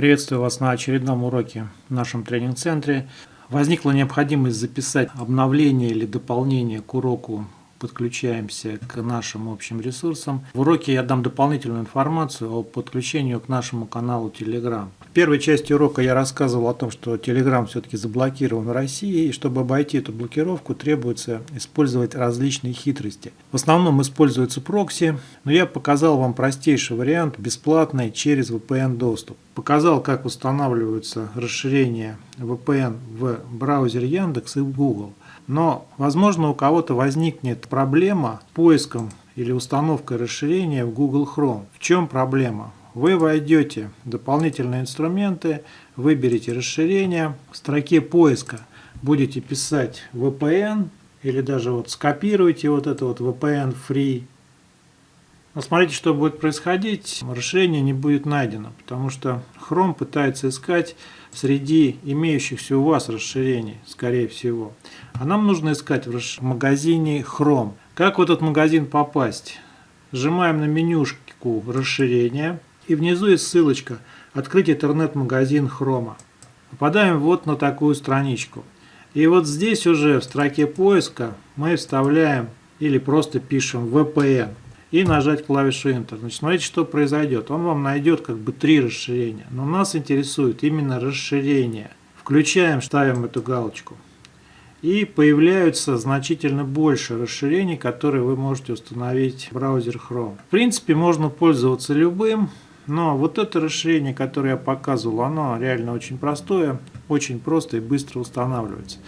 Приветствую вас на очередном уроке в нашем тренинг-центре. Возникла необходимость записать обновление или дополнение к уроку подключаемся к нашим общим ресурсам. В уроке я дам дополнительную информацию о подключению к нашему каналу Telegram. В первой части урока я рассказывал о том, что Telegram все-таки заблокирован в России, и чтобы обойти эту блокировку, требуется использовать различные хитрости. В основном используются прокси, но я показал вам простейший вариант, бесплатный, через VPN доступ. Показал, как устанавливаются расширения VPN в браузере Яндекс и в Google. Но, возможно, у кого-то возникнет проблема с поиском или установкой расширения в Google Chrome. В чем проблема? Вы войдете в дополнительные инструменты, выберете расширение, в строке поиска будете писать VPN или даже вот скопируйте вот это вот VPN Free. Но смотрите, что будет происходить. Расширение не будет найдено, потому что Chrome пытается искать среди имеющихся у вас расширений, скорее всего. А нам нужно искать в магазине Chrome. Как в этот магазин попасть? Сжимаем на менюшку расширения и внизу есть ссылочка «Открыть интернет-магазин Chrome». Попадаем вот на такую страничку. И вот здесь уже в строке поиска мы вставляем или просто пишем VPN и нажать клавишу Enter. Значит, смотрите, что произойдет. Он вам найдет как бы три расширения. Но нас интересует именно расширение. Включаем, ставим эту галочку и появляются значительно больше расширений, которые вы можете установить в браузер Chrome. В принципе, можно пользоваться любым, но вот это расширение, которое я показывал, оно реально очень простое, очень просто и быстро устанавливается.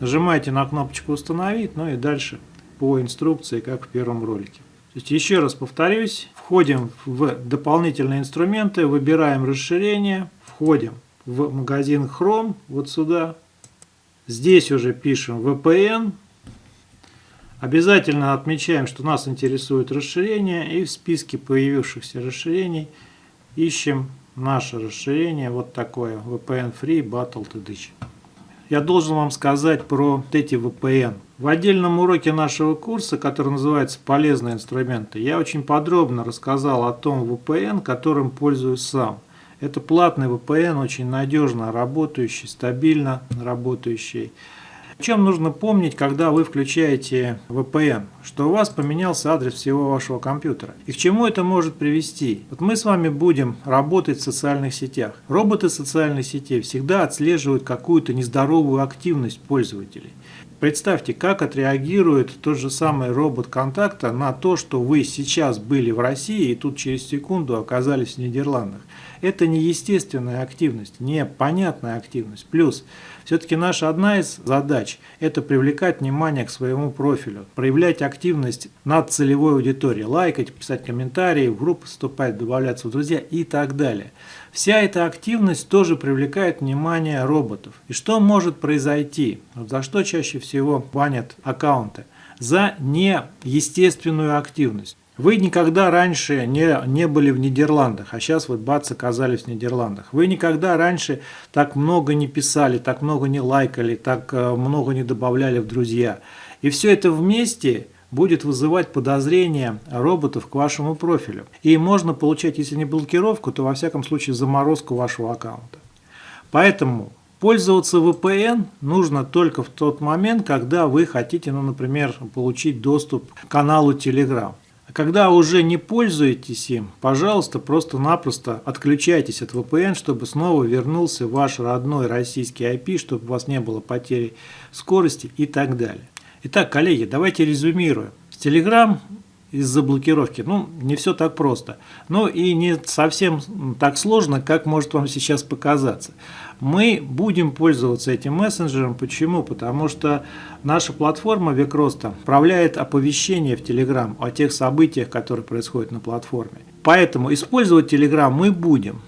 Нажимаете на кнопочку «Установить», ну и дальше по инструкции, как в первом ролике. То есть, еще раз повторюсь, входим в дополнительные инструменты, выбираем расширение, входим в магазин Chrome, вот сюда, Здесь уже пишем VPN. Обязательно отмечаем, что нас интересует расширение. И в списке появившихся расширений ищем наше расширение. Вот такое. VPN Free Battle TDC. Я должен вам сказать про эти VPN. В отдельном уроке нашего курса, который называется «Полезные инструменты», я очень подробно рассказал о том VPN, которым пользуюсь сам – это платный VPN, очень надежно работающий, стабильно работающий. Чем нужно помнить, когда вы включаете VPN? Что у вас поменялся адрес всего вашего компьютера. И к чему это может привести? Вот мы с вами будем работать в социальных сетях. Роботы социальных сетей всегда отслеживают какую-то нездоровую активность пользователей. Представьте, как отреагирует тот же самый робот контакта на то, что вы сейчас были в России и тут через секунду оказались в Нидерландах. Это неестественная активность, непонятная активность. Плюс, все-таки наша одна из задач – это привлекать внимание к своему профилю, проявлять активность над целевой аудиторией, лайкать, писать комментарии, в группы вступать, добавляться в друзья и так далее. Вся эта активность тоже привлекает внимание роботов. И что может произойти? За что чаще всего банят аккаунты? За неестественную активность. Вы никогда раньше не, не были в Нидерландах, а сейчас вот бац оказались в Нидерландах. Вы никогда раньше так много не писали, так много не лайкали, так э, много не добавляли в друзья. И все это вместе будет вызывать подозрения роботов к вашему профилю. И можно получать, если не блокировку, то во всяком случае заморозку вашего аккаунта. Поэтому пользоваться VPN нужно только в тот момент, когда вы хотите, ну, например, получить доступ к каналу Telegram. Когда уже не пользуетесь им, пожалуйста, просто-напросто отключайтесь от VPN, чтобы снова вернулся ваш родной российский IP, чтобы у вас не было потери скорости и так далее. Итак, коллеги, давайте резюмируем. Telegram из-за блокировки, ну, не все так просто. Но и не совсем так сложно, как может вам сейчас показаться. Мы будем пользоваться этим мессенджером. Почему? Потому что наша платформа Векроста управляет оповещение в Telegram о тех событиях, которые происходят на платформе. Поэтому использовать Telegram мы будем.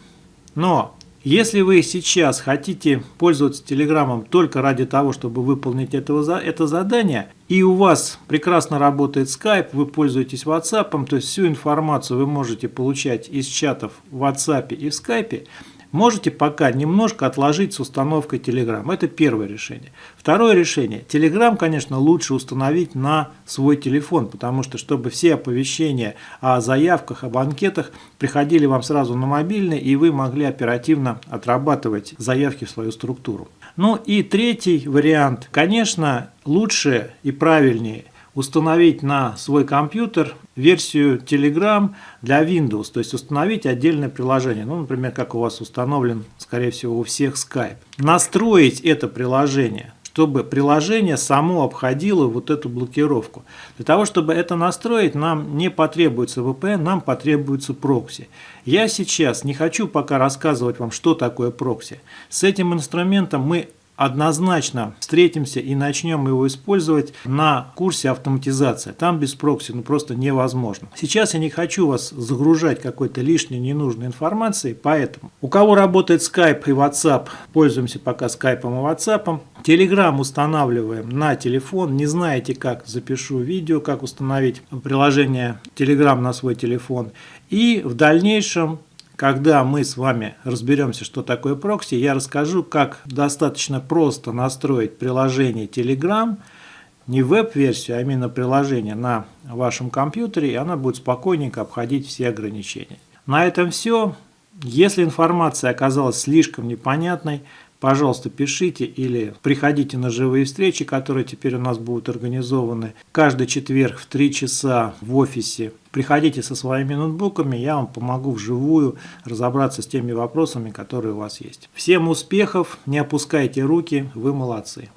Но если вы сейчас хотите пользоваться Телеграмом только ради того, чтобы выполнить этого, это задание, и у вас прекрасно работает Skype, вы пользуетесь WhatsApp, то есть всю информацию вы можете получать из чатов в WhatsApp и в Skype, можете пока немножко отложить с установкой Telegram. Это первое решение. Второе решение. Telegram, конечно, лучше установить на свой телефон, потому что, чтобы все оповещения о заявках, об анкетах приходили вам сразу на мобильный, и вы могли оперативно отрабатывать заявки в свою структуру. Ну и третий вариант. Конечно, лучше и правильнее установить на свой компьютер версию Telegram для Windows, то есть установить отдельное приложение, ну, например, как у вас установлен, скорее всего, у всех Skype. Настроить это приложение, чтобы приложение само обходило вот эту блокировку. Для того, чтобы это настроить, нам не потребуется VPN, нам потребуется прокси. Я сейчас не хочу пока рассказывать вам, что такое прокси. С этим инструментом мы однозначно встретимся и начнем его использовать на курсе автоматизация. Там без прокси ну, просто невозможно. Сейчас я не хочу вас загружать какой-то лишней ненужной информацией, поэтому у кого работает Skype и WhatsApp, пользуемся пока Skype и WhatsApp. Telegram устанавливаем на телефон. Не знаете как, запишу видео, как установить приложение Telegram на свой телефон. И в дальнейшем когда мы с вами разберемся, что такое прокси, я расскажу, как достаточно просто настроить приложение Telegram, не веб-версию, а именно приложение на вашем компьютере, и она будет спокойненько обходить все ограничения. На этом все. Если информация оказалась слишком непонятной, пожалуйста, пишите или приходите на живые встречи, которые теперь у нас будут организованы каждый четверг в 3 часа в офисе. Приходите со своими ноутбуками, я вам помогу вживую разобраться с теми вопросами, которые у вас есть. Всем успехов, не опускайте руки, вы молодцы.